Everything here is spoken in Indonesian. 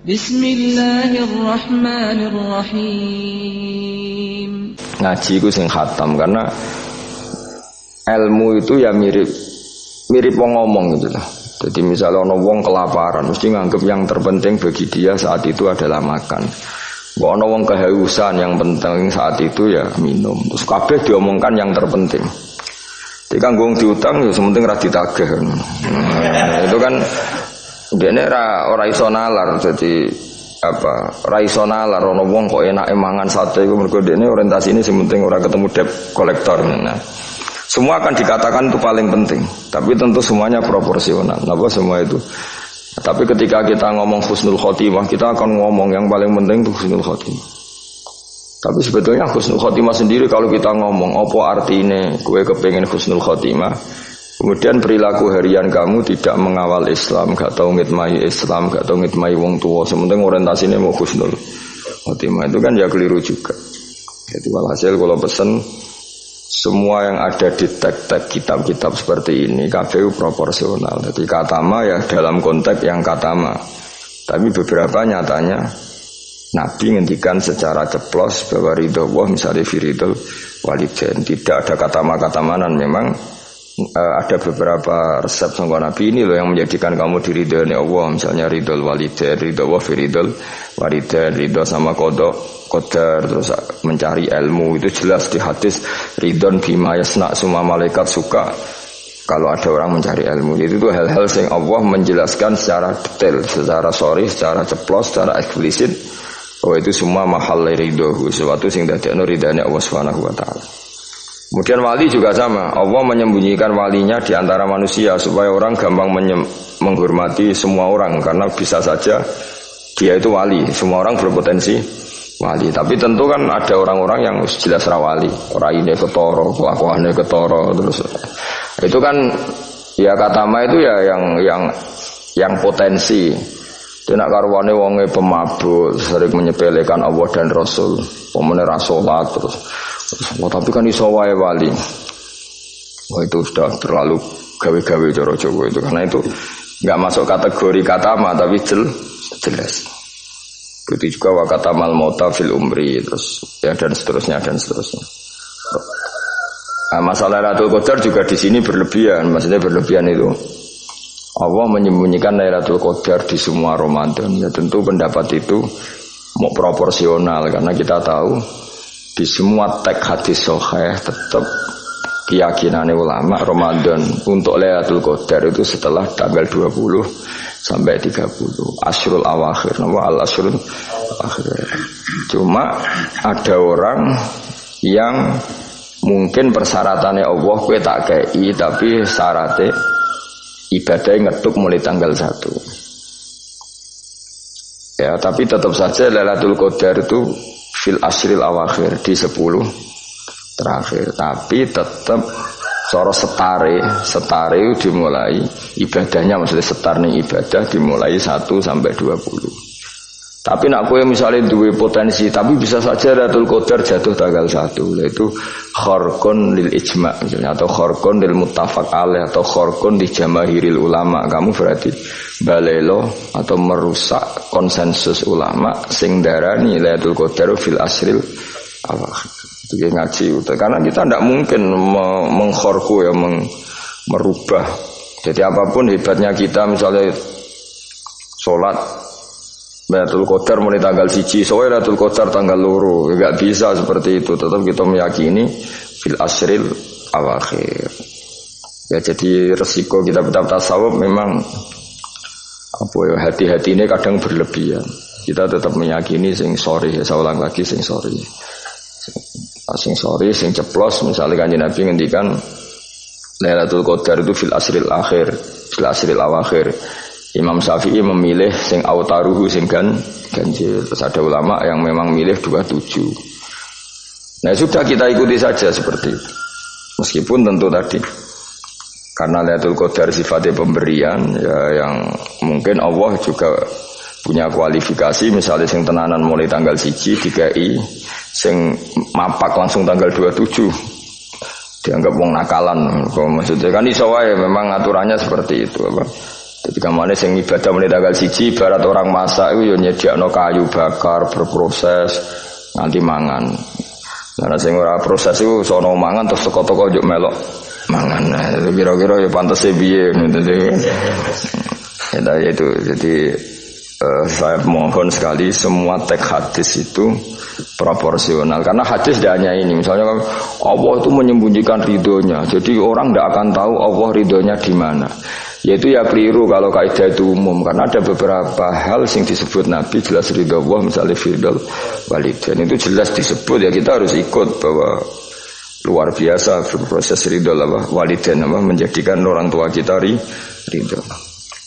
Bismillahirrahmanirrahim. Ngaji itu sing khatam karena ilmu itu ya mirip mirip wong ngomong gitu lah. Jadi misalnya ono wong kelaparan, mesti nganggap yang terpenting bagi dia saat itu adalah makan. Ono wong kehausan yang penting saat itu ya minum. Terus kabeh diomongkan yang terpenting. Jadi kan gue diutang ya sementing ra ditagih. Nah, itu kan dia ra ora iso nalar jadi apa ra iso nalar ono wong kok enak mangan sate iku mergo dene orientasi ini sementing ora ketemu debt kolektor. Nah, semua akan dikatakan itu paling penting, tapi tentu semuanya proporsional. Apa semua itu? Tapi ketika kita ngomong husnul khotimah, kita akan ngomong yang paling penting itu husnul khotimah. Tapi sebetulnya husnul khotimah sendiri kalau kita ngomong apa artinya gue kepengen husnul khotimah Kemudian perilaku harian kamu tidak mengawal Islam, gak tahu ngitmai Islam, gak tahu ngitmai wong tua. Sementing orientasinya mau khusnul khotimah itu kan ya keliru juga. Jadi walhasil kalau pesen semua yang ada di tag-tag kitab-kitab seperti ini KPU proporsional. Jadi katama ya dalam konteks yang katama. Tapi beberapa nyatanya Nabi ngendikan secara ceplos bahwa ridho Allah misalnya firidul waliden tidak ada kata kata manan memang ada beberapa resep sangka Nabi ini loh yang menjadikan kamu diridhoi Allah. Misalnya ridho walidain ridho wa firidul walidain ridho sama kodok kodar terus mencari ilmu. Itu jelas di hadis ridon bima yasna semua malaikat suka. Kalau ada orang mencari ilmu itu tuh hal-hal yang Allah menjelaskan secara detail secara sorry secara ceplos secara eksplisit. Oh itu semua mahal ridho sesuatu sing dadekno ridane Allah Subhanahu wa taala Kemudian wali juga sama. Allah menyembunyikan walinya di antara manusia supaya orang gampang menghormati semua orang karena bisa saja dia itu wali. Semua orang berpotensi wali. Tapi tentu kan ada orang-orang yang jelas rawali. Orang ini ketoro, kelakuannya ketoro terus. Itu kan ya kata ma itu ya yang yang yang potensi. Tidak karwane wonge pemabuk, sering menyepelekan Allah dan Rasul, pemene terus Oh, tapi kan iso wae wali. Wah itu sudah terlalu gawe-gawe coro Jawa itu karena itu nggak masuk kategori kata ma tapi jel, jelas. Begitu juga wakata mal mauta fil umri terus ya dan seterusnya dan seterusnya. Nah, masalah Lailatul Qadar juga di sini berlebihan, maksudnya berlebihan itu. Allah menyembunyikan Lailatul Qadar di semua Ramadan. Ya tentu pendapat itu mau proporsional karena kita tahu di semua teks hadis soheh tetap keyakinan ulama Ramadan untuk Lailatul Qadar itu setelah tanggal 20 sampai 30 Asrul Awakhir nama al Asrul Awakhir. Cuma ada orang yang mungkin persyaratannya Allah kue tak kei tapi syaratnya ibadahnya ngetuk mulai tanggal 1 ya tapi tetap saja Lailatul Qadar itu fil asril awakhir di sepuluh terakhir. Tapi tetap soro setare setare dimulai ibadahnya maksudnya setar nih ibadah dimulai 1 sampai 20 tapi nak kue misalnya dua potensi, tapi bisa saja Ratul Qadar jatuh tanggal satu, yaitu khorkon lil ijma misalnya, atau khorkon lil mutafak alaih atau khorkon di jamahiril ulama. Kamu berarti balelo atau merusak konsensus ulama sing darani Lailatul Qadar fil asril awal. Itu ngaji karena kita tidak mungkin mengkhorku ya meng, merubah. Jadi apa pun hebatnya kita misalnya sholat Lailatul Qadar mulai tanggal siji, soalnya Lailatul Qadar tanggal luru, nggak bisa seperti itu. Tetap kita meyakini fil asril awakhir. Ya jadi resiko kita tetap tasawuf memang apa ya hati-hati ini kadang berlebihan. Kita tetap meyakini sing sorry ya saya ulang lagi sing sorry. Sing sorry, sing ceplos misalnya kan Nabi ngendikan Lailatul Qadar itu fil asril akhir, fil asril awakhir. Imam Syafi'i memilih sing autaruhu sing gan ganjil. Terus ada ulama yang memang milih dua tujuh. Nah sudah kita ikuti saja seperti itu. Meskipun tentu tadi karena Lailatul Qadar sifatnya pemberian ya yang mungkin Allah juga punya kualifikasi misalnya sing tenanan mulai tanggal siji i sing mapak langsung tanggal 27 dianggap wong nakalan maksudnya kan iso wae memang aturannya seperti itu apa Jadi ke mana sing ibadah mulai tanggal siji barat orang masak itu ya no kayu bakar berproses nanti mangan. Karena sing ora proses itu sono mangan terus toko-toko juk melok mangan. Nah, kira-kira ya pantas piye Ya, itu. Jadi uh, saya mohon sekali semua teks hadis itu proporsional. Karena hadis tidak hanya ini. Misalnya Allah itu menyembunyikan ridhonya. Jadi orang tidak akan tahu Allah ridhonya di mana yaitu ya keliru kalau kaidah itu umum. Karena ada beberapa hal yang disebut Nabi jelas ridho Allah misalnya firdal dan itu jelas disebut. Ya kita harus ikut bahwa luar biasa proses ridho Allah walidain apa menjadikan orang tua kita ridho